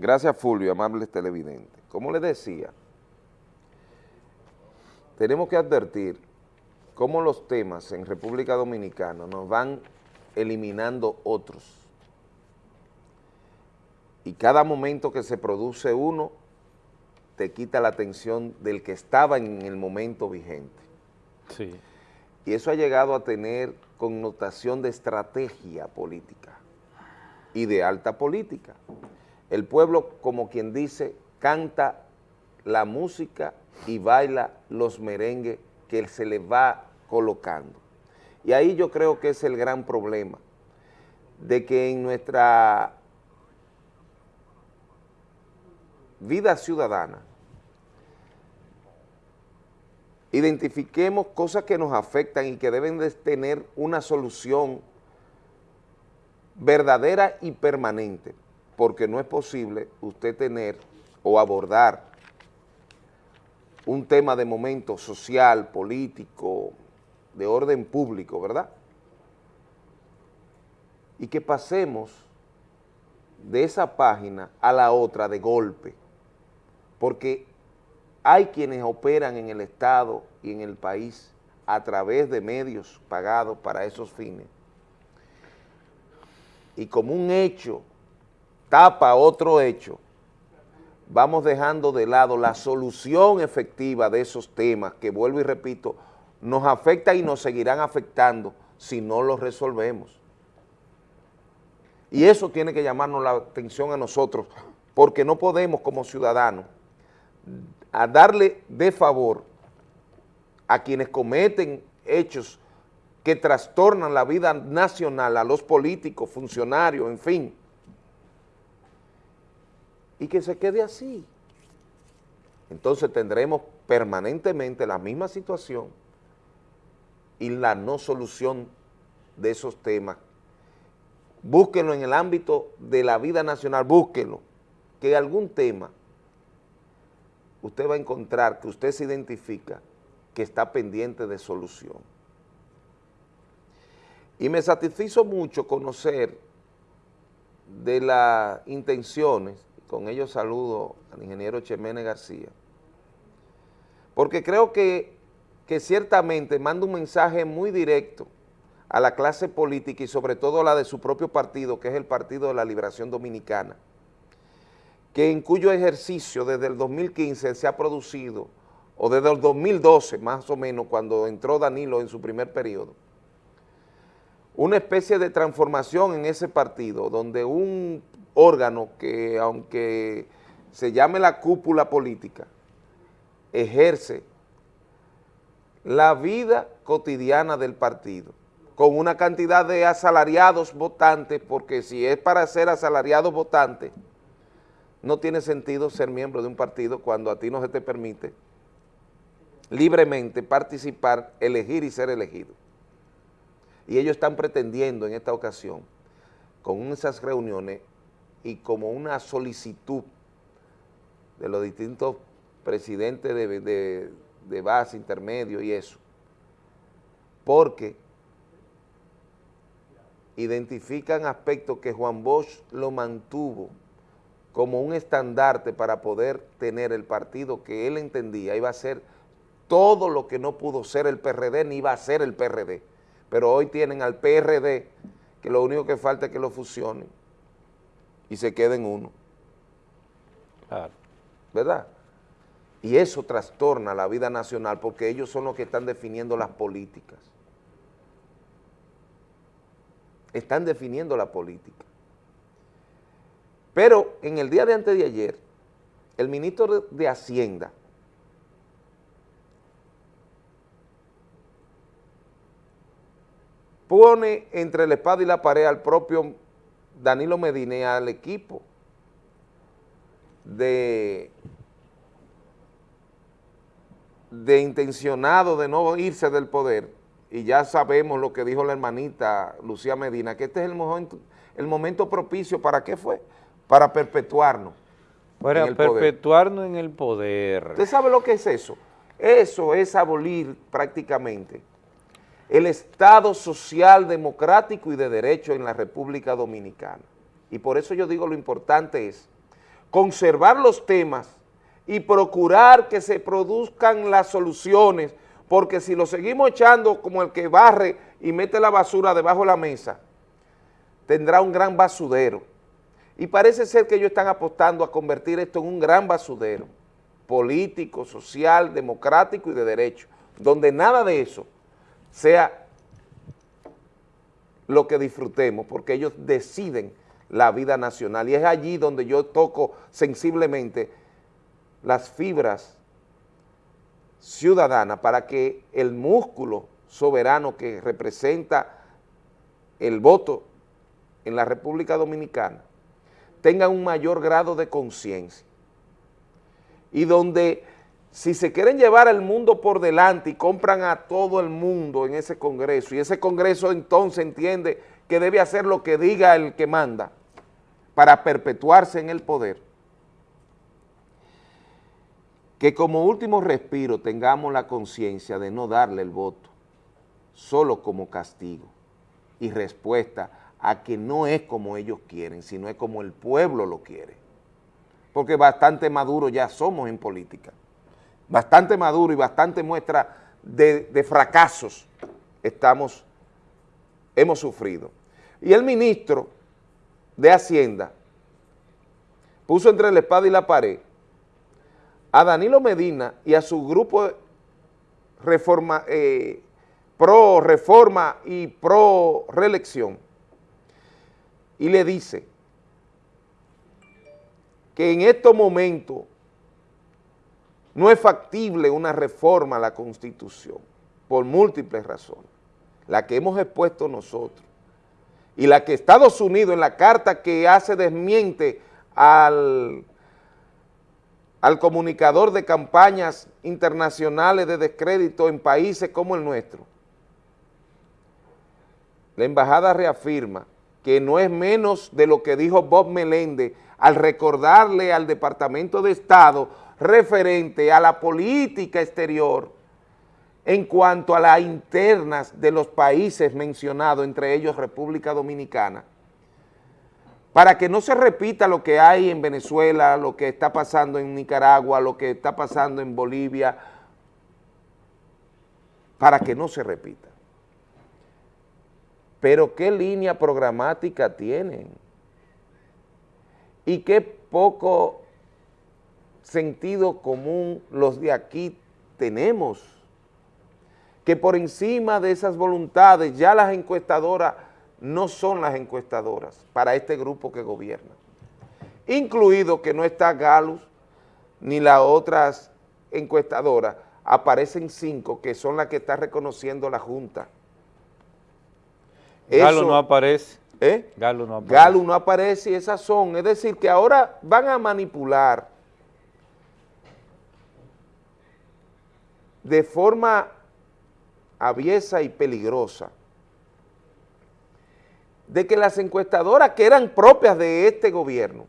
Gracias Fulvio, amables televidentes. Como les decía, tenemos que advertir cómo los temas en República Dominicana nos van eliminando otros. Y cada momento que se produce uno, te quita la atención del que estaba en el momento vigente. Sí. Y eso ha llegado a tener connotación de estrategia política y de alta política. El pueblo, como quien dice, canta la música y baila los merengues que se le va colocando. Y ahí yo creo que es el gran problema, de que en nuestra vida ciudadana identifiquemos cosas que nos afectan y que deben de tener una solución verdadera y permanente, porque no es posible usted tener o abordar un tema de momento social, político, de orden público, ¿verdad? Y que pasemos de esa página a la otra de golpe, porque hay quienes operan en el Estado y en el país a través de medios pagados para esos fines. Y como un hecho tapa otro hecho, vamos dejando de lado la solución efectiva de esos temas que, vuelvo y repito, nos afectan y nos seguirán afectando si no los resolvemos. Y eso tiene que llamarnos la atención a nosotros, porque no podemos como ciudadanos a darle de favor a quienes cometen hechos que trastornan la vida nacional, a los políticos, funcionarios, en fin, y que se quede así. Entonces tendremos permanentemente la misma situación y la no solución de esos temas. Búsquenlo en el ámbito de la vida nacional, búsquenlo, que algún tema usted va a encontrar que usted se identifica que está pendiente de solución. Y me satisfizo mucho conocer de las intenciones, con ello saludo al ingeniero Chemene García, porque creo que, que ciertamente manda un mensaje muy directo a la clase política y sobre todo a la de su propio partido, que es el Partido de la Liberación Dominicana, que en cuyo ejercicio desde el 2015 se ha producido, o desde el 2012 más o menos, cuando entró Danilo en su primer periodo, una especie de transformación en ese partido, donde un órgano que, aunque se llame la cúpula política, ejerce la vida cotidiana del partido, con una cantidad de asalariados votantes, porque si es para ser asalariados votantes, no tiene sentido ser miembro de un partido cuando a ti no se te permite libremente participar, elegir y ser elegido. Y ellos están pretendiendo en esta ocasión, con esas reuniones y como una solicitud de los distintos presidentes de, base, intermedio y eso, porque identifican aspectos que Juan Bosch lo mantuvo como un estandarte para poder tener el partido que él entendía. Iba a ser todo lo que no pudo ser el PRD ni iba a ser el PRD. Pero hoy tienen al PRD que lo único que falta es que lo fusionen y se queden uno. Claro. ¿Verdad? Y eso trastorna la vida nacional porque ellos son los que están definiendo las políticas. Están definiendo la política. Pero en el día de antes de ayer, el ministro de Hacienda pone entre la espada y la pared al propio Danilo Medina al equipo de, de intencionado de no irse del poder, y ya sabemos lo que dijo la hermanita Lucía Medina, que este es el momento, el momento propicio, ¿para qué fue? para perpetuarnos. Para perpetuarnos en el poder. ¿Usted sabe lo que es eso? Eso es abolir prácticamente el Estado social, democrático y de derecho en la República Dominicana. Y por eso yo digo lo importante es conservar los temas y procurar que se produzcan las soluciones, porque si lo seguimos echando como el que barre y mete la basura debajo de la mesa, tendrá un gran basudero. Y parece ser que ellos están apostando a convertir esto en un gran basudero político, social, democrático y de derecho, donde nada de eso sea lo que disfrutemos, porque ellos deciden la vida nacional. Y es allí donde yo toco sensiblemente las fibras ciudadanas para que el músculo soberano que representa el voto en la República Dominicana tenga un mayor grado de conciencia y donde si se quieren llevar al mundo por delante y compran a todo el mundo en ese congreso y ese congreso entonces entiende que debe hacer lo que diga el que manda para perpetuarse en el poder, que como último respiro tengamos la conciencia de no darle el voto solo como castigo y respuesta a que no es como ellos quieren, sino es como el pueblo lo quiere. Porque bastante maduro ya somos en política bastante maduro y bastante muestra de, fracasos estamos, hemos sufrido. Y el ministro de Hacienda puso entre la espada y la pared a Danilo Medina y a su grupo eh, pro reforma y pro reelección y le dice que en estos momentos no es factible una reforma a la Constitución por múltiples razones, la que hemos expuesto nosotros y la que Estados Unidos en la carta que hace desmiente al, comunicador de campañas internacionales de descrédito en países como el nuestro. La embajada reafirma que no es menos de lo que dijo Bob Meléndez al recordarle al Departamento de Estado referente a la política exterior en cuanto a las internas de los países mencionados, entre ellos República Dominicana, para que no se repita lo que hay en Venezuela, lo que está pasando en Nicaragua, lo que está pasando en Bolivia, para que no se repita. Pero ¿qué línea programática tienen? Y qué poco sentido común los de aquí tenemos, que por encima de esas voluntades ya las encuestadoras no son las encuestadoras para este grupo que gobierna, incluido que no está Galus ni las otras encuestadoras, aparecen cinco que son las que está reconociendo la Junta. Galo no aparece. ¿Eh? Galo no aparece. Galo no aparece y esas son, es decir, que ahora van a manipular de forma aviesa y peligrosa de que las encuestadoras que eran propias de este gobierno,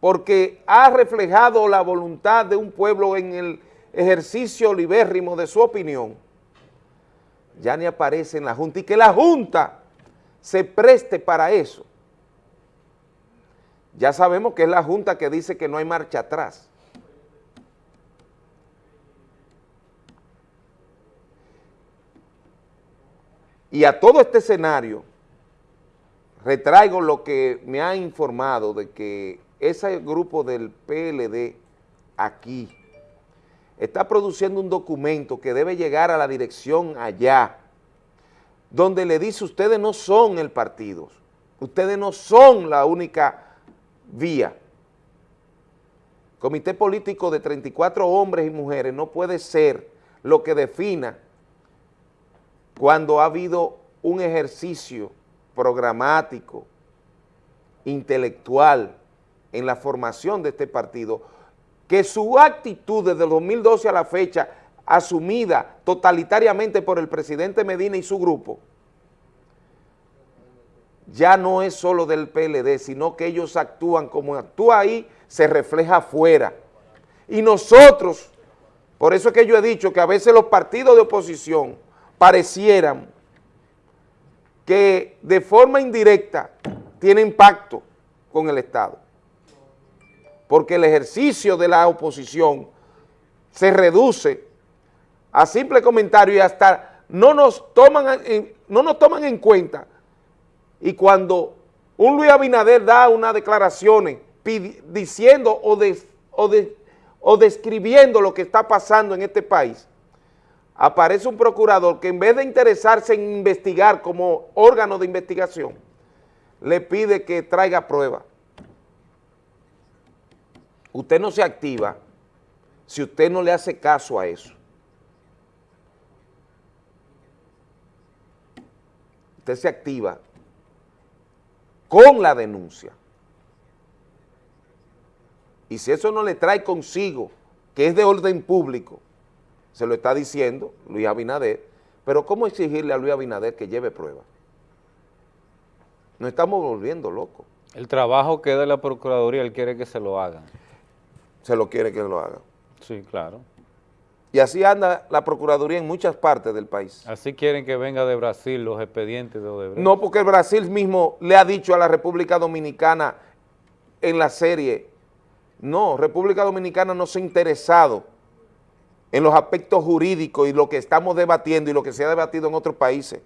porque ha reflejado la voluntad de un pueblo en el ejercicio libérrimo de su opinión, ya ni aparece en la Junta y que la Junta se preste para eso. Ya sabemos que es la Junta que dice que no hay marcha atrás. Y a todo este escenario, retraigo lo que me ha informado de que ese grupo del PLD aquí está produciendo un documento que debe llegar a la dirección allá, donde le dice ustedes no son el partido, ustedes no son la única vía. Comité político de 34 hombres y mujeres no puede ser lo que defina cuando ha habido un ejercicio programático, intelectual, en la formación de este partido, que su actitud desde el 2012 a la fecha, asumida totalitariamente por el presidente Medina y su grupo, ya no es solo del PLD, sino que ellos actúan como actúa ahí, se refleja afuera. Y nosotros, por eso es que yo he dicho que a veces los partidos de oposición parecieran que de forma indirecta tienen pacto con el Estado. porque el ejercicio de la oposición se reduce a simple comentario y hasta no nos toman en, no nos toman en cuenta. Y cuando un Luis Abinader da unas declaraciones diciendo o, o describiendo lo que está pasando en este país, aparece un procurador que en vez de interesarse en investigar como órgano de investigación, le pide que traiga pruebas. Usted no se activa si usted no le hace caso a eso. Usted se activa con la denuncia. Y si eso no le trae consigo, que es de orden público, se lo está diciendo Luis Abinader, pero ¿cómo exigirle a Luis Abinader que lleve pruebas? Nos estamos volviendo locos. El trabajo que da la Procuraduría, él quiere que se lo hagan. Se lo quiere que lo hagan. Sí, claro. Y así anda la Procuraduría en muchas partes del país. Así quieren que venga de Brasil los expedientes de Odebrecht. No, porque el Brasil mismo le ha dicho a la República Dominicana en la serie, no, República Dominicana no se ha interesado en los aspectos jurídicos y lo que estamos debatiendo y lo que se ha debatido en otros países.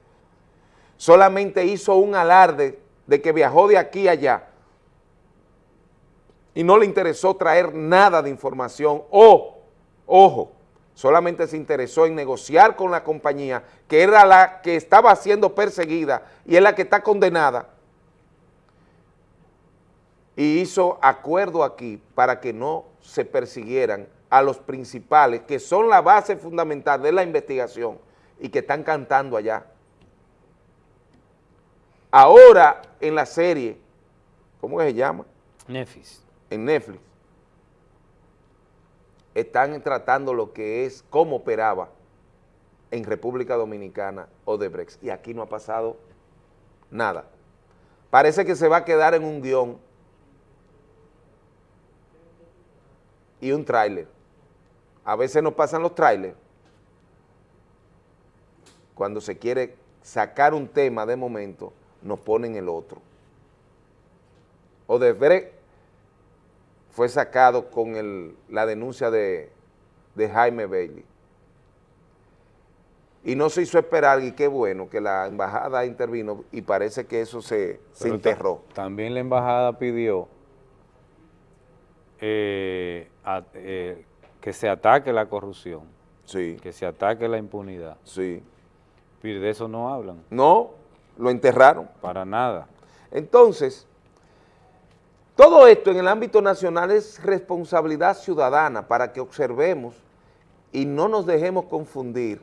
Solamente hizo un alarde de que viajó de aquí a allá y no le interesó traer nada de información o, ojo, solamente se interesó en negociar con la compañía que era la que estaba siendo perseguida y es la que está condenada y hizo acuerdo aquí para que no se persiguieran a los principales, que son la base fundamental de la investigación y que están cantando allá. Ahora en la serie, ¿cómo se llama? Netflix. En Netflix. Están tratando lo que es cómo operaba en República Dominicana Odebrecht. Y aquí no ha pasado nada. Parece que se va a quedar en un guion y un tráiler a veces nos pasan los trailers, cuando se quiere sacar un tema de momento, nos ponen el otro. Odebrecht fue sacado con la denuncia de, Jaime Bailey. Y no se hizo esperar, y qué bueno que la embajada intervino y parece que eso se, enterró. También la embajada pidió eh, eh, que se ataque la corrupción, sí. que se ataque la impunidad. Sí. Pero de eso no hablan. No, lo enterraron. Para nada. Entonces, todo esto en el ámbito nacional es responsabilidad ciudadana para que observemos y no nos dejemos confundir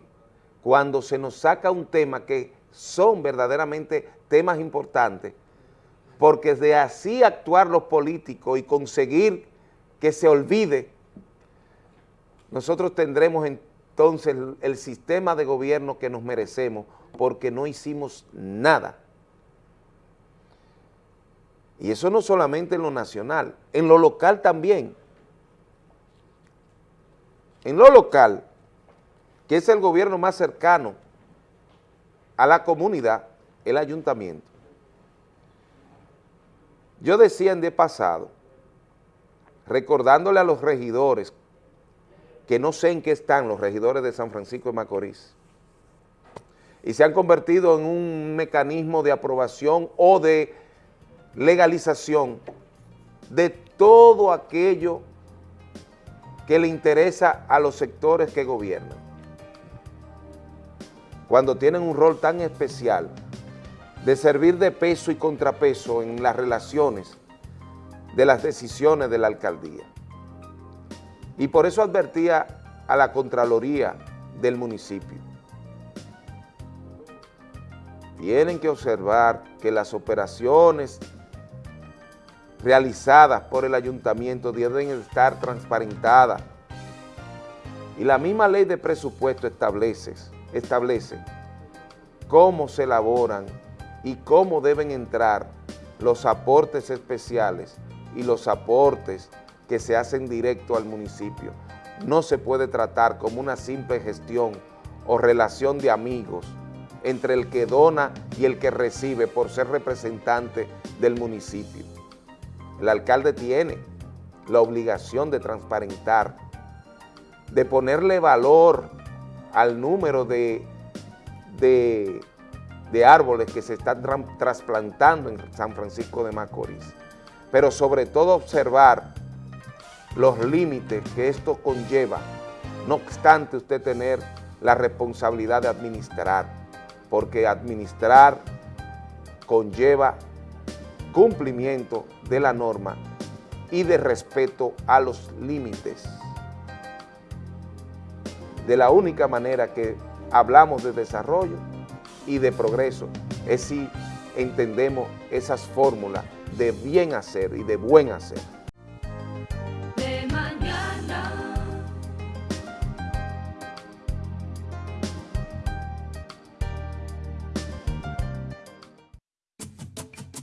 cuando se nos saca un tema que son verdaderamente temas importantes, porque de así actuar los políticos y conseguir que se olvide nosotros tendremos entonces el, sistema de gobierno que nos merecemos porque no hicimos nada. Y eso no solamente en lo nacional, en lo local también. En lo local, que es el gobierno más cercano a la comunidad, el ayuntamiento. Yo decía en de pasado, recordándole a los regidores que no sé en qué están los regidores de San Francisco de Macorís y se han convertido en un mecanismo de aprobación o de legalización de todo aquello que le interesa a los sectores que gobiernan. Cuando tienen un rol tan especial de servir de peso y contrapeso en las relaciones de las decisiones de la alcaldía. Y por eso advertía a la Contraloría del municipio. Tienen que observar que las operaciones realizadas por el ayuntamiento deben estar transparentadas. Y la misma ley de presupuesto establece, establece cómo se elaboran y cómo deben entrar los aportes especiales y los aportes que se hacen directo al municipio. No se puede tratar como una simple gestión o relación de amigos entre el que dona y el que recibe por ser representante del municipio. El alcalde tiene la obligación de transparentar, de ponerle valor al número de, de, árboles que se están trasplantando en San Francisco de Macorís, pero sobre todo observar los límites que esto conlleva, no obstante usted tener la responsabilidad de administrar, porque administrar conlleva cumplimiento de la norma y de respeto a los límites. De la única manera que hablamos de desarrollo y de progreso es si entendemos esas fórmulas de bien hacer y de buen hacer.